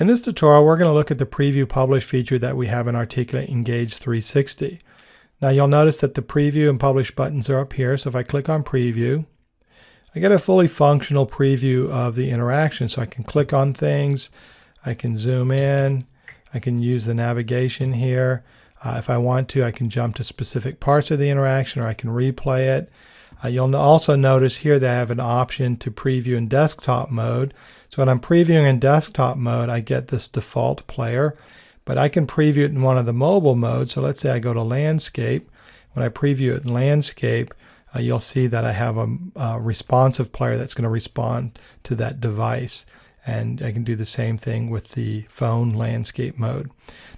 In this tutorial, we're going to look at the Preview Publish feature that we have in Articulate Engage 360. Now you'll notice that the Preview and Publish buttons are up here. So if I click on Preview, I get a fully functional preview of the interaction. So I can click on things, I can zoom in, I can use the navigation here. Uh, if I want to, I can jump to specific parts of the interaction or I can replay it. Uh, you'll also notice here that I have an option to preview in desktop mode. So when I'm previewing in desktop mode, I get this default player, but I can preview it in one of the mobile modes. So let's say I go to landscape. When I preview it in landscape, uh, you'll see that I have a, a responsive player that's going to respond to that device. And I can do the same thing with the phone landscape mode.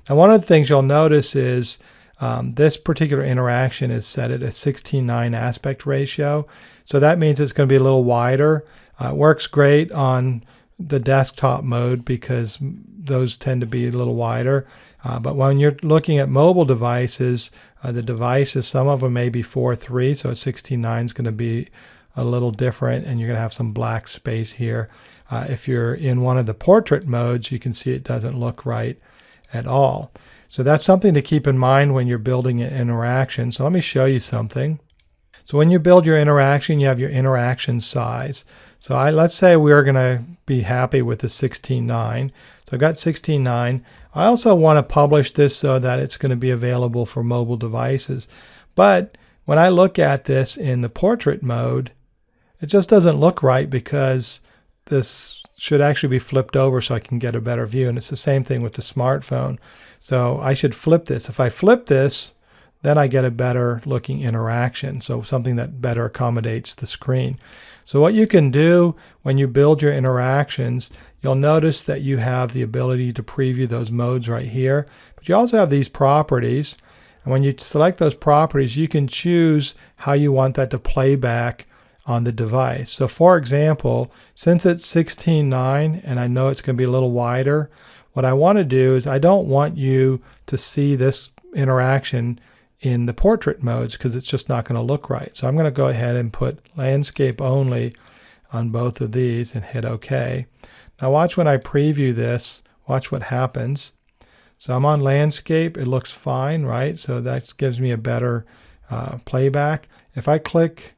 Now, one of the things you'll notice is um, this particular interaction is set at a 16:9 aspect ratio. So that means it's going to be a little wider. Uh, it works great on the desktop mode because those tend to be a little wider. Uh, but when you're looking at mobile devices, uh, the devices, some of them may be 4.3, so 16.9 is going to be a little different, and you're going to have some black space here. Uh, if you're in one of the portrait modes, you can see it doesn't look right at all. So that's something to keep in mind when you're building an interaction. So let me show you something. So when you build your interaction, you have your interaction size. So I, let's say we're going to be happy with the 16.9. So I've got 16.9. I also want to publish this so that it's going to be available for mobile devices. But when I look at this in the portrait mode, it just doesn't look right because this should actually be flipped over so I can get a better view. And it's the same thing with the smartphone. So I should flip this. If I flip this, then I get a better looking interaction. So something that better accommodates the screen. So what you can do when you build your interactions, you'll notice that you have the ability to preview those modes right here. But you also have these properties. And when you select those properties, you can choose how you want that to play back on the device. So for example, since it's 16.9 and I know it's going to be a little wider, what I want to do is I don't want you to see this interaction in the portrait modes because it's just not going to look right. So I'm going to go ahead and put landscape only on both of these and hit OK. Now watch when I preview this, watch what happens. So I'm on landscape, it looks fine, right? So that gives me a better uh, playback. If I click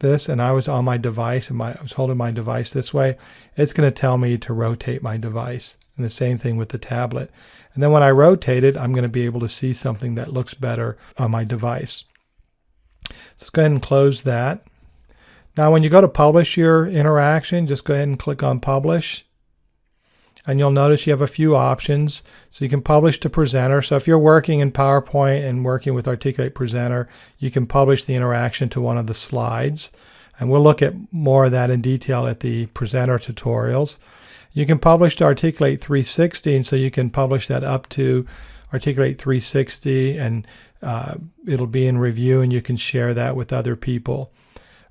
this and I was on my device and my, I was holding my device this way, it's going to tell me to rotate my device. And the same thing with the tablet. And then when I rotate it, I'm going to be able to see something that looks better on my device. So let's go ahead and close that. Now when you go to publish your interaction, just go ahead and click on publish. And you'll notice you have a few options. So you can publish to presenter. So if you're working in PowerPoint and working with Articulate Presenter, you can publish the interaction to one of the slides. And we'll look at more of that in detail at the presenter tutorials. You can publish to Articulate 360, and so you can publish that up to Articulate 360, and uh, it'll be in review, and you can share that with other people.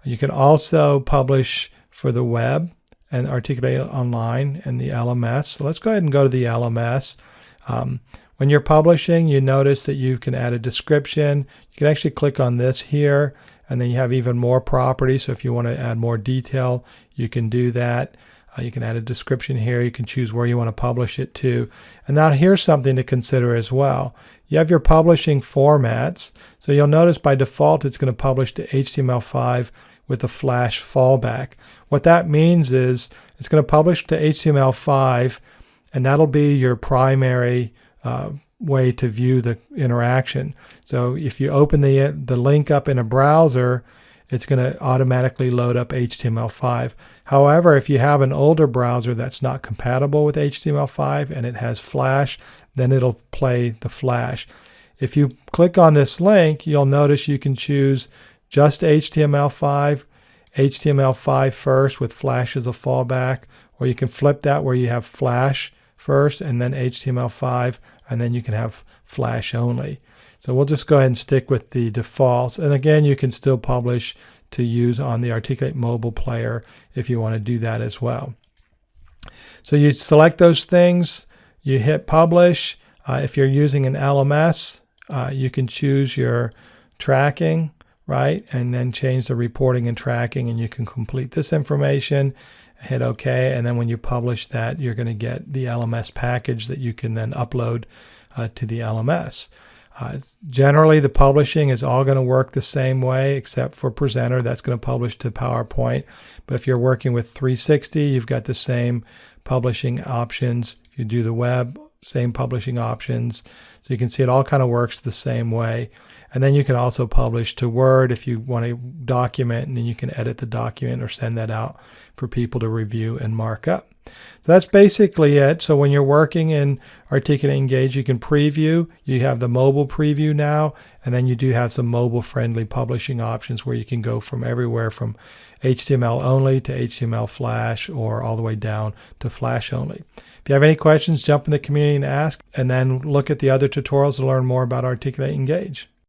You can also publish for the web and Articulate Online and the LMS. So let's go ahead and go to the LMS. Um, when you're publishing, you notice that you can add a description. You can actually click on this here, and then you have even more properties. So if you want to add more detail, you can do that. Uh, you can add a description here. You can choose where you want to publish it to. And now here's something to consider as well. You have your publishing formats. So you'll notice by default it's going to publish to HTML5 with a flash fallback. What that means is it's going to publish to HTML5 and that'll be your primary uh, way to view the interaction. So if you open the, the link up in a browser, it's going to automatically load up HTML5. However, if you have an older browser that's not compatible with HTML5 and it has Flash, then it'll play the Flash. If you click on this link, you'll notice you can choose just HTML5, HTML5 first with Flash as a fallback, or you can flip that where you have Flash first and then HTML5, and then you can have Flash only. So we'll just go ahead and stick with the defaults. And again, you can still publish to use on the Articulate mobile player if you want to do that as well. So you select those things, you hit publish. Uh, if you're using an LMS, uh, you can choose your tracking, right? And then change the reporting and tracking and you can complete this information hit OK, and then when you publish that, you're going to get the LMS package that you can then upload uh, to the LMS. Uh, generally, the publishing is all going to work the same way, except for Presenter. That's going to publish to PowerPoint. But if you're working with 360, you've got the same publishing options. If you do the web, same publishing options. So you can see it all kind of works the same way. And then you can also publish to Word if you want a document, and then you can edit the document or send that out for people to review and mark up. So that's basically it. So when you're working in Articulate Engage, you can preview. You have the mobile preview now, and then you do have some mobile-friendly publishing options where you can go from everywhere from HTML only to HTML Flash or all the way down to Flash only. If you have any questions, jump in the community and ask, and then look at the other tutorials to learn more about Articulate Engage.